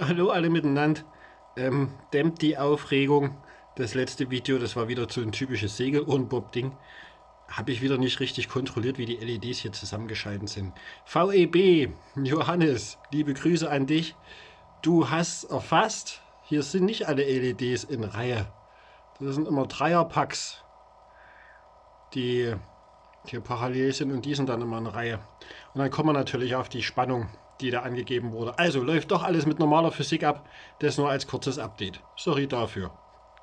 Hallo alle miteinander. Ähm, dämmt die Aufregung. Das letzte Video, das war wieder so ein typisches Segel-Ohrenbob-Ding. Habe ich wieder nicht richtig kontrolliert, wie die LEDs hier zusammengeschalten sind. VEB, Johannes, liebe Grüße an dich. Du hast erfasst, hier sind nicht alle LEDs in Reihe. Das sind immer Dreierpacks, die hier parallel sind und die sind dann immer in Reihe. Und dann kommen wir natürlich auf die Spannung die da angegeben wurde. Also läuft doch alles mit normaler Physik ab. Das nur als kurzes Update. Sorry dafür.